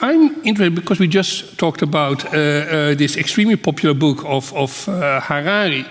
I'm interested because we just talked about uh, uh, this extremely popular book of, of uh, Harari,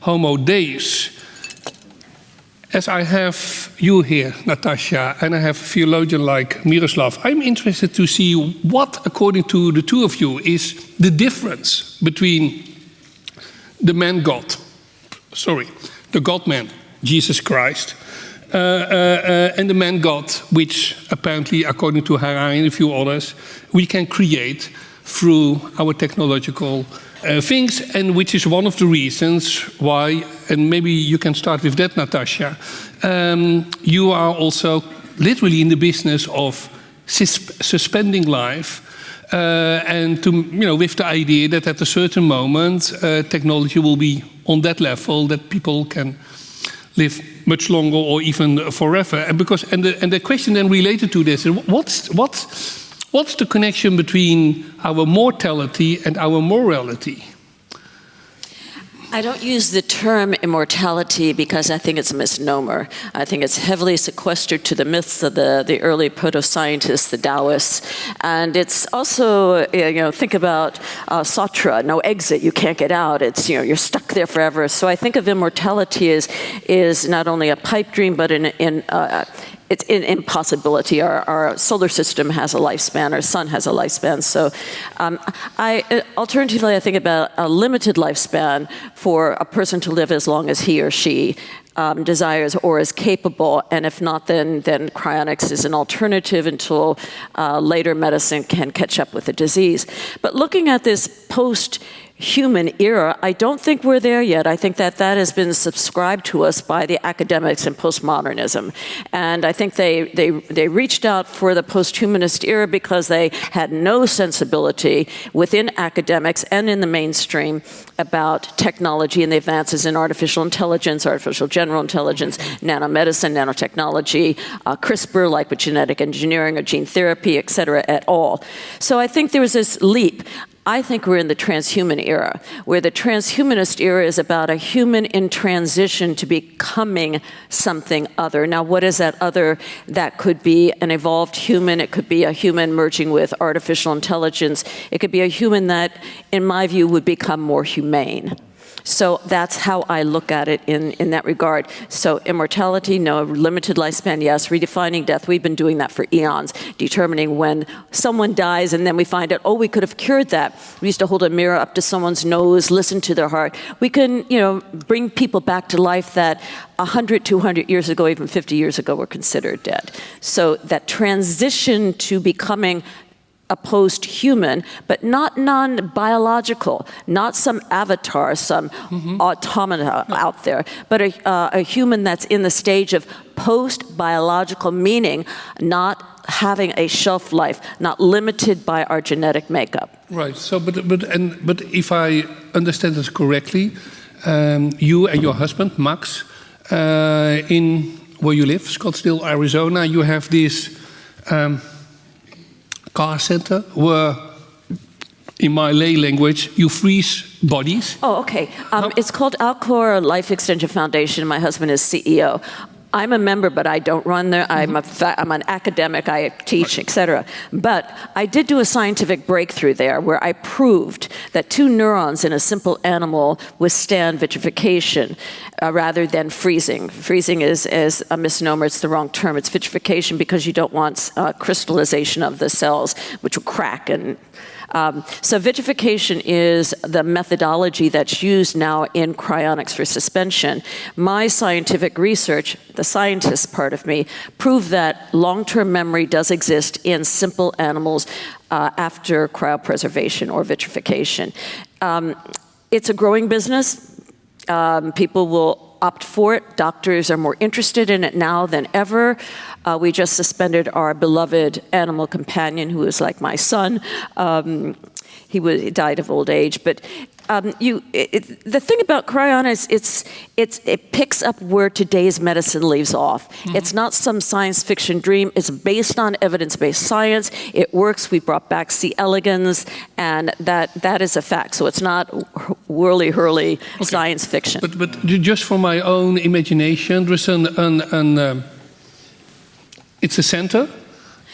Homo Deus. As I have you here, Natasha, and I have a theologian like Miroslav, I'm interested to see what, according to the two of you, is the difference between the man God, sorry, the God man, Jesus Christ, and the man God, which apparently, according to Harari and a few others, we can create through our technological uh, things, and which is one of the reasons why, and maybe you can start with that, Natasha, um, you are also literally in the business of sus suspending life uh, and to, you know, with the idea that at a certain moment uh, technology will be on that level that people can live much longer or even forever. And because and the, and the question then related to this is what's what's what's the connection between our mortality and our morality? I don't use the term immortality because I think it's a misnomer. I think it's heavily sequestered to the myths of the, the early proto-scientists, the Taoists. And it's also, you know, think about uh, Sartre, no exit, you can't get out. It's, you know, you're stuck there forever. So I think of immortality as is not only a pipe dream, but in, in uh, it's an impossibility. Our, our, solar system has a lifespan, our sun has a lifespan. So um, I, alternatively, I think about a limited lifespan for a person to live as long as he or she um, desires or is capable, and if not, then, then cryonics is an alternative until uh, later medicine can catch up with the disease. But looking at this post human era, I don't think we're there yet. I think that that has been subscribed to us by the academics in postmodernism. And I think they, they, they reached out for the posthumanist era because they had no sensibility within academics and in the mainstream about technology and the advances in artificial intelligence, artificial general intelligence, nanomedicine, nanotechnology, uh, CRISPR, like with genetic engineering or gene therapy, et cetera, at all. So I think there was this leap. I think we're in the transhuman era, where the transhumanist era is about a human in transition to becoming something other. Now, what is that other? That could be an evolved human, it could be a human merging with artificial intelligence, it could be a human that, in my view, would become more humane. So that's how I look at it in, in that regard. So immortality, no. Limited lifespan, yes. Redefining death, we've been doing that for eons, determining when someone dies and then we find out, oh, we could have cured that. We used to hold a mirror up to someone's nose, listen to their heart. We can, you know, bring people back to life that 100, 200 years ago, even 50 years ago, were considered dead. So that transition to becoming a post-human, but not non-biological, not some avatar, some mm -hmm. automata out there, but a, uh, a human that's in the stage of post-biological, meaning not having a shelf life, not limited by our genetic makeup. Right. So, but but and but if I understand this correctly, um, you and your husband Max, uh, in where you live, Scottsdale, Arizona, you have this. Um, car center where in my lay language, you freeze bodies. Oh, okay. Um, it's called Alcor Life Extension Foundation. My husband is CEO. I'm a member, but I don't run there. I'm, a I'm an academic, I teach, etc. But I did do a scientific breakthrough there where I proved that two neurons in a simple animal withstand vitrification uh, rather than freezing. Freezing is, is a misnomer, it's the wrong term. It's vitrification because you don't want uh, crystallization of the cells, which will crack and um, so vitrification is the methodology that's used now in cryonics for suspension. My scientific research, the scientist part of me, proved that long-term memory does exist in simple animals uh, after cryopreservation or vitrification. Um, it's a growing business. Um, people will opt for it. Doctors are more interested in it now than ever. Uh, we just suspended our beloved animal companion, who is like my son. Um, he, was, he died of old age, but um, you, it, the thing about cryonics, it's, it's, it picks up where today's medicine leaves off. Mm -hmm. It's not some science fiction dream. It's based on evidence-based science. It works. We brought back C. elegans, and that, that is a fact. So it's not whirly-hurly okay. science fiction. But, but just for my own imagination, there's an, an, an um, it's a center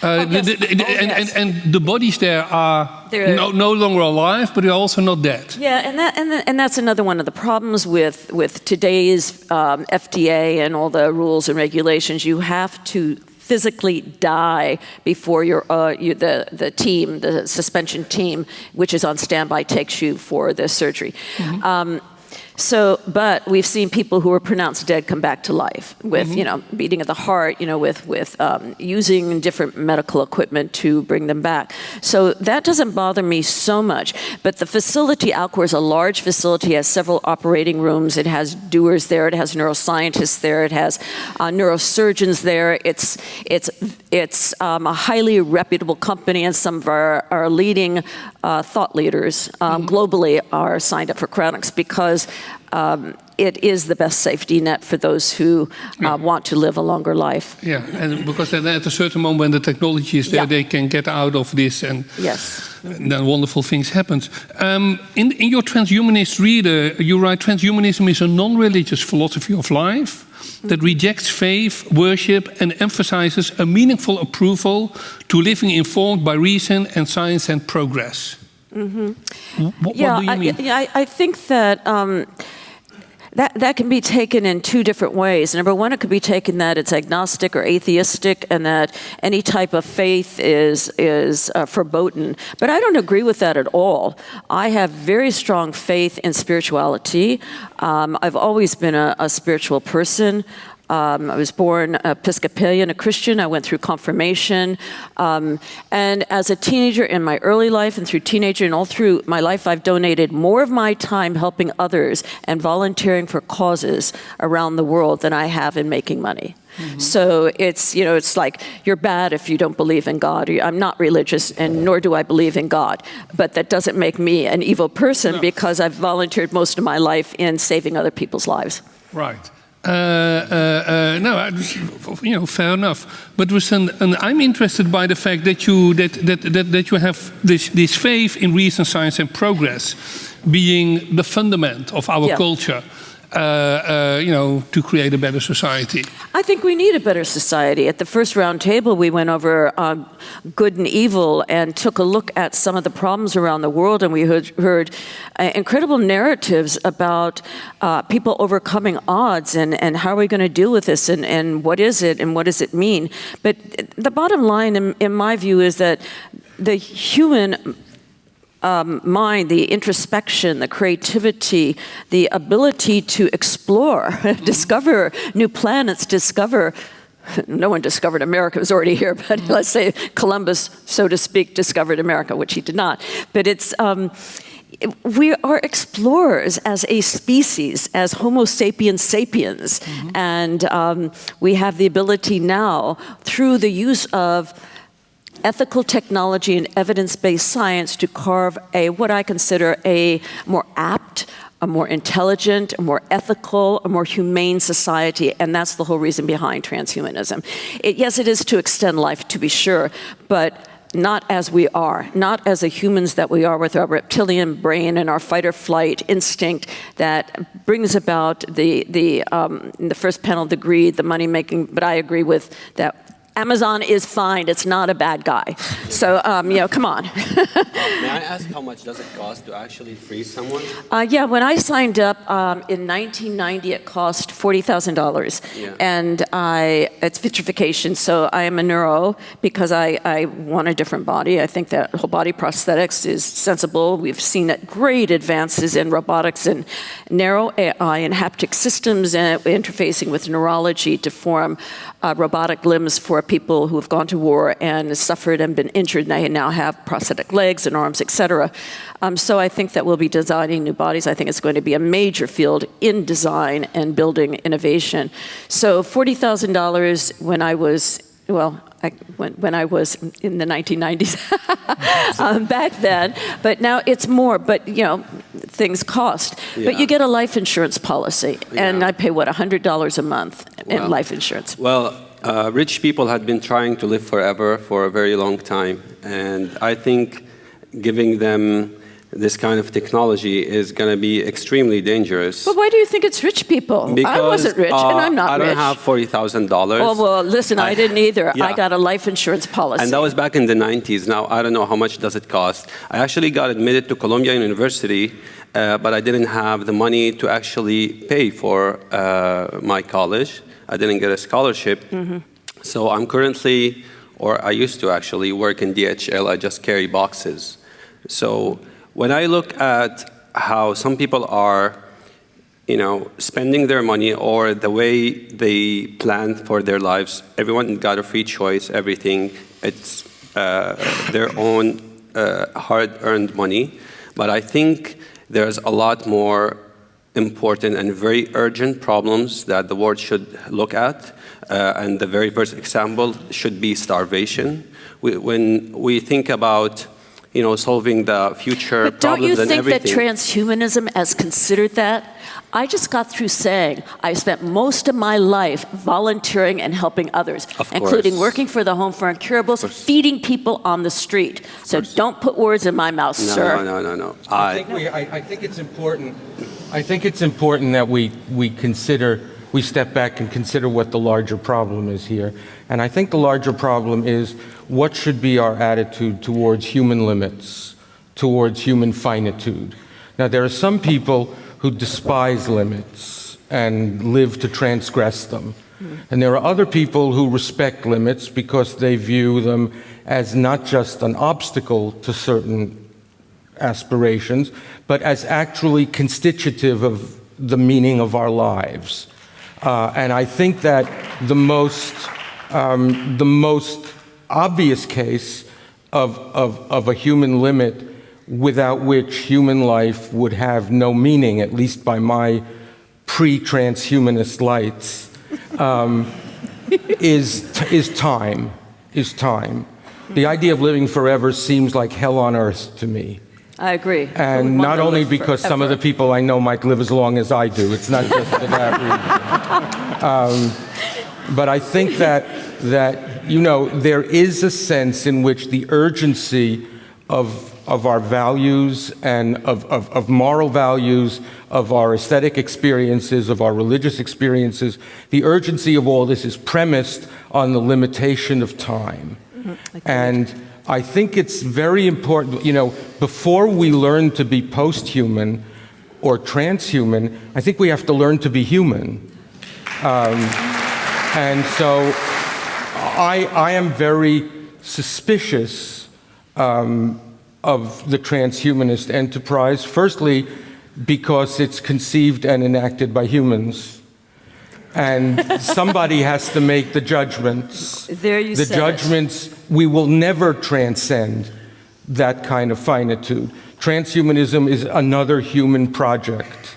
Uh, Oh, yes. the- the- the- Oh, and, yes. and, and the bodies there are They're- no, no longer alive, but they're also not dead. Yeah, and that and, that, and that's another one of the problems with with today's um, FDA and all the rules and regulations. You have to physically die before your uh, you, the the team, the suspension team, which is on standby, takes you for the surgery. Um, so, but we've seen people who were pronounced dead come back to life with, you know, beating of the heart, you know, with with um, using different medical equipment to bring them back. So that doesn't bother me so much. But the facility, Alcor, is a large facility, has several operating rooms. It has doers there. It has neuroscientists there. It has uh, neurosurgeons there. It's it's it's um, a highly reputable company, and some of our, our leading uh, thought leaders um, globally are signed up for cryonics because um, it is the best safety net for those who uh, want to live a longer life. Yeah, and because then at a certain moment when the technology is there, Yeah. they can get out of this and Yes. then wonderful things happen. Um, in, in your transhumanist reader, you write transhumanism is a non-religious philosophy of life that rejects faith, worship, and emphasizes a meaningful approval to living informed by reason and science and progress. Wh- What, yeah, what do you I, mean? yeah, I, I think that um, that that can be taken in two different ways. Number one, it could be taken that it's agnostic or atheistic, and that any type of faith is is uh, verboten. But I don't agree with that at all. I have very strong faith in spirituality. Um, I've always been a, a spiritual person. Um, I was born Episcopalian, a Christian. I went through confirmation. Um, and as a teenager in my early life and through teenager and all through my life, I've donated more of my time helping others and volunteering for causes around the world than I have in making money. So it's, you know, it's like you're bad if you don't believe in God. I'm not religious and nor do I believe in God. But that doesn't make me an evil person because I've volunteered most of my life in saving other people's lives. Right. Uh, uh, uh, no, I- you know, fair enough. But and I'm interested by the fact that you that that that, that you have this this faith in reason, science, and progress being the fundament of our Yeah. culture. Uh, uh, you know, to create a better society. I think we need a better society. At the first round table, we went over uh, good and evil and took a look at some of the problems around the world, and we heard, heard uh, incredible narratives about uh, people overcoming odds and, and how are we going to deal with this and, and what is it and what does it mean. But the bottom line, in, in my view, is that the human um, mind, the introspection, the creativity, the ability to explore, discover new planets, discover. No one discovered America, it was already here, but let's say Columbus, so to speak, discovered America, which he did not. But it's. Um, we are explorers as a species, as Homo sapiens sapiens, and um, we have the ability now, through the use of ethical technology and evidence-based science to carve a what I consider a more apt, a more intelligent, a more ethical, a more humane society, and that's the whole reason behind transhumanism. It, yes, it is to extend life, to be sure, but not as we are, not as the humans that we are with our reptilian brain and our fight or flight instinct that brings about the the um, in the first panel the greed, the money making. But I agree with that. Amazon is fine. It's not a bad guy. So um, you know, come on. May I ask how much does it cost to actually freeze someone? Uh, yeah, when I signed up um, in 1990, it cost forty thousand dollars, Yeah. and I it's vitrification. So I am a neuro because I, I want a different body. I think that whole body prosthetics is sensible. We've seen great advances in robotics and narrow AI and haptic systems and interfacing with neurology to form uh, robotic limbs for people who have gone to war and suffered and been injured. And they now have prosthetic legs and arms, etc. Um, so I think that we'll be designing new bodies. I think it's going to be a major field in design and building innovation. So forty thousand dollars when I was well. I, when, when I was in the 1990s, um, back then, but now it's more. But you know, things cost. But you get a life insurance policy, and Yeah. I pay what hundred dollars a month in life insurance. Well, uh, rich people had been trying to live forever for a very long time, and I think giving them this kind of technology is going to be extremely dangerous. But why do you think it's rich people? I wasn't rich, uh, and I'm not rich. I don't rich. have forty thousand dollars. Oh, well, listen, I, I- didn't either. I got a life insurance policy. And that was back in the 90s. Now, I don't know how much does it cost. I actually got admitted to Columbia University, uh, but I didn't have the money to actually pay for uh, my college. I didn't get a scholarship. So I'm currently, or I used to actually, work in DHL. I just carry boxes. So when I look at how some people are you know, spending their money or the way they plan for their lives. Everyone got a free choice, everything. It's uh, their own uh, hard-earned money. But I think there's a lot more important and very urgent problems that the world should look at. Uh, and the very first example should be starvation. We, when we think about you know, solving the future But don't you problems and think that transhumanism has considered that? I just got through saying I spent most of my life volunteering and helping others, Of including working for the Home for Incurables, feeding people on the street. So don't put words in my mouth, no, sir. no, no, no, no. I I, think, we, I, I think it's important. I think it's important that we we consider we step back and consider what the larger problem is here. And I think the larger problem is what should be our attitude towards human limits, towards human finitude. Now there are some people who despise limits and live to transgress them. Hmm. And there are other people who respect limits because they view them as not just an obstacle to certain aspirations, but as actually constitutive of the meaning of our lives. Uh, and I think that the most, um, the most obvious case of, of, of a human limit without which human life would have no meaning, at least by my pre-transhumanist lights, um, is, is time, is time. The idea of living forever seems like hell on earth to me. I agree. And not only because some of the people I know might live as long as I do. It's not just for that reason. Um, but I think that, that, you know, there is a sense in which the urgency of, of our values and of, of, of moral values, of our aesthetic experiences, of our religious experiences, the urgency of all this is premised on the limitation of time. And I think it's very important, you know, before we learn to be post-human or transhuman, I think we have to learn to be human. Um, and so I, I am very suspicious um, of the transhumanist enterprise, firstly, because it's conceived and enacted by humans. And somebody has to make the judgments. There you the said it. judgments, we will never transcend that kind of finitude. Transhumanism is another human project.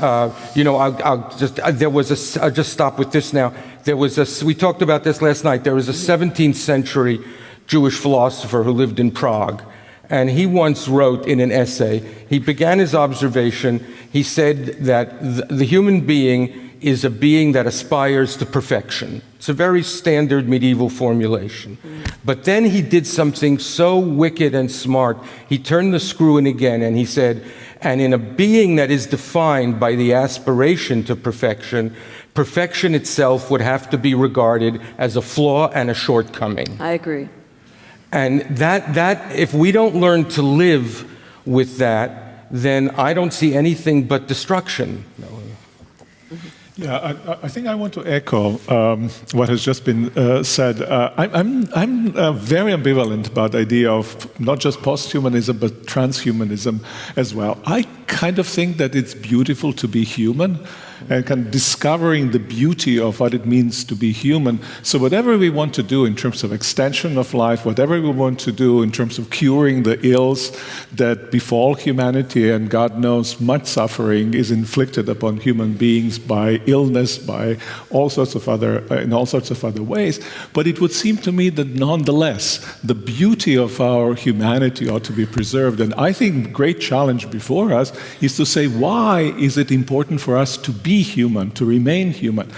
Uh, you know, I'll, I'll just, uh, there was a, I'll just stop with this now. There was a, we talked about this last night. There was a 17th century Jewish philosopher who lived in Prague. And he once wrote in an essay, he began his observation, he said that the human being is a being that aspires to perfection. It's a very standard medieval formulation. But then he did something so wicked and smart. He turned the screw in again and he said, and in a being that is defined by the aspiration to perfection, perfection itself would have to be regarded as a flaw and a shortcoming. I agree. And that, that, if we don't learn to live with that, then I don't see anything but destruction. Yeah, I, I- think I want to echo um, what has just been uh, said. Uh, I, I'm, I'm uh, very ambivalent about the idea of not just posthumanism, but transhumanism as well. I kind of think that it's beautiful to be human and kind of discovering the beauty of what it means to be human. So whatever we want to do in terms of extension of life, whatever we want to do in terms of curing the ills that befall humanity, and God knows much suffering is inflicted upon human beings by illness, by all sorts of other, uh, in all sorts of other ways. But it would seem to me that nonetheless, the beauty of our humanity ought to be preserved. And I think the great challenge before us is to say, why is it important for us to be human, to remain human?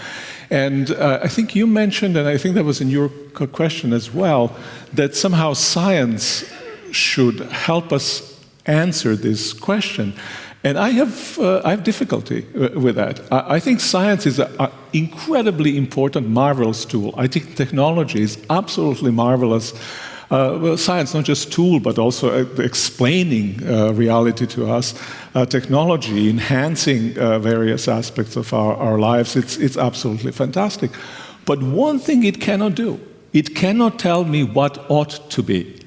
And uh, I think you mentioned, and I think that was in your question as well, that somehow science should help us answer this question. And I have, uh, I have difficulty uh, with that. I, I think science is an incredibly important, marvelous tool. I think technology is absolutely marvelous. Uh, well, science, not just tool, but also uh, explaining uh, reality to us. Technology, enhancing various aspects of our, our lives, it's, it's absolutely fantastic. But one thing it cannot do, it cannot tell me what ought to be.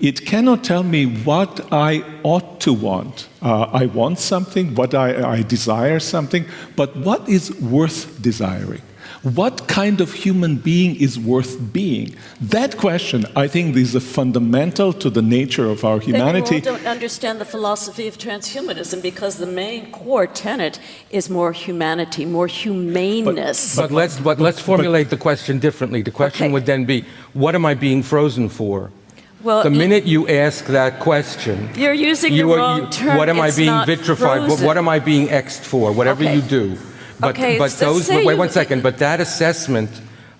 It cannot tell me what I ought to want. Uh, I want something, what I, I desire something, but what is worth desiring? What kind of human being is worth being? That question, I think, is a fundamental to the nature of our humanity. Then you all don't understand the philosophy of transhumanism because the main core tenet is more humanity, more humaneness. But let's, but let's formulate the question differently. The question Okay. would then be, what am I being frozen for? well, The minute you ask that question, you're using you the are, wrong you- term. what am I being vitrified? What, what am I being X'd for? Whatever Okay. you do. But, Okay, but so those, say wait one second, but that assessment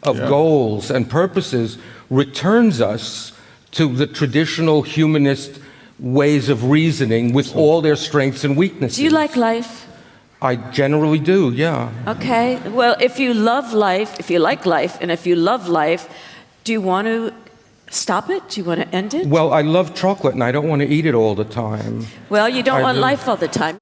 of Yeah. goals and purposes returns us to the traditional humanist ways of reasoning with all their strengths and weaknesses. Do you like life? I generally do, yeah. Okay. Well, if you love life, if you like life, and if you love life, do you want to stop it? Do you want to end it? Well, I love chocolate and I don't want to eat it all the time. Well, you don't I want do. life all the time.